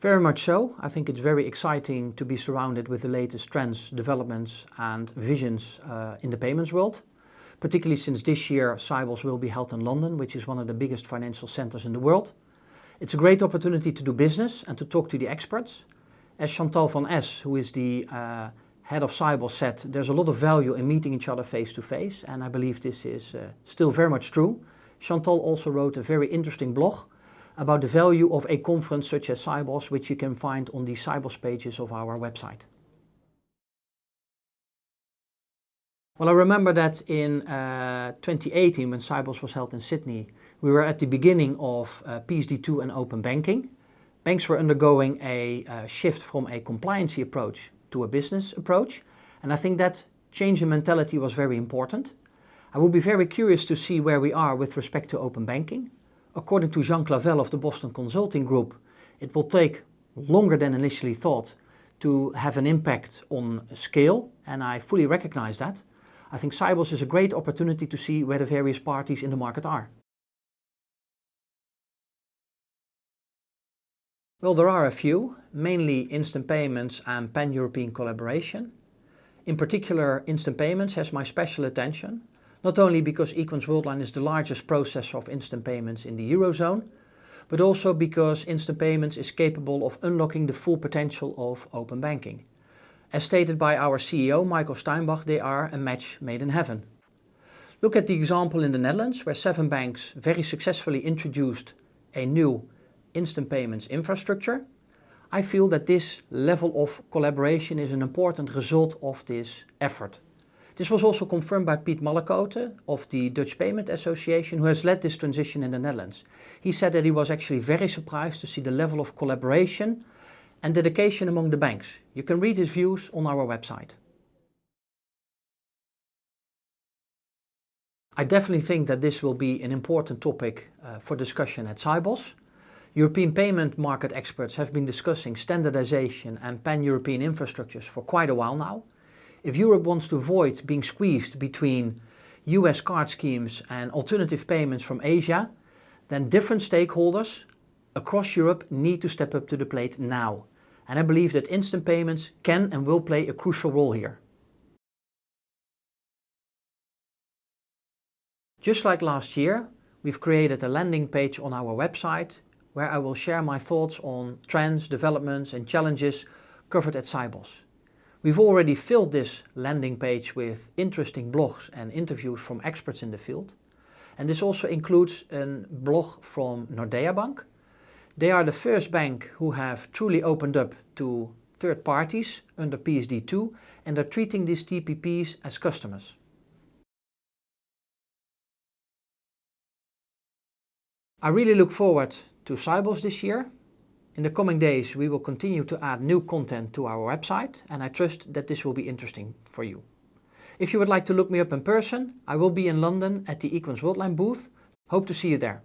Very much so. I think it's very exciting to be surrounded with the latest trends, developments and visions uh, in the payments world. Particularly since this year Sibos will be held in London, which is one of the biggest financial centers in the world. It's a great opportunity to do business and to talk to the experts. As Chantal van Es, who is the uh, head of Sibos said, there's a lot of value in meeting each other face to face and I believe this is uh, still very much true. Chantal also wrote a very interesting blog about the value of a conference such as Sibos, which you can find on the Sibos pages of our website. Well, I remember that in uh, 2018, when Sibos was held in Sydney, we were at the beginning of uh, PSD2 and open banking. Banks were undergoing a uh, shift from a compliancy approach to a business approach, and I think that change in mentality was very important. I would be very curious to see where we are with respect to open banking. According to Jean Clavel of the Boston Consulting Group, it will take longer than initially thought to have an impact on scale, and I fully recognize that. I think Sibos is a great opportunity to see where the various parties in the market are. Well, there are a few, mainly instant payments and pan-European collaboration. In particular, instant payments has my special attention not only because Equens Worldline is the largest processor of instant payments in the Eurozone, but also because instant payments is capable of unlocking the full potential of open banking. As stated by our CEO Michael Steinbach, they are a match made in heaven. Look at the example in the Netherlands where seven banks very successfully introduced a new instant payments infrastructure. I feel that this level of collaboration is an important result of this effort. This was also confirmed by Piet Mallekoote of the Dutch Payment Association who has led this transition in the Netherlands. He said that he was actually very surprised to see the level of collaboration and dedication among the banks. You can read his views on our website. I definitely think that this will be an important topic uh, for discussion at Sibos. European payment market experts have been discussing standardization and pan-European infrastructures for quite a while now. If Europe wants to avoid being squeezed between US card schemes and alternative payments from Asia, then different stakeholders across Europe need to step up to the plate now. And I believe that instant payments can and will play a crucial role here. Just like last year, we've created a landing page on our website where I will share my thoughts on trends, developments and challenges covered at Sibos. We've already filled this landing page with interesting blogs and interviews from experts in the field. And this also includes a blog from Nordea Bank. They are the first bank who have truly opened up to third parties under PSD2 and are treating these TPPs as customers. I really look forward to Sibos this year in the coming days we will continue to add new content to our website and I trust that this will be interesting for you. If you would like to look me up in person, I will be in London at the Equens Worldline booth. Hope to see you there.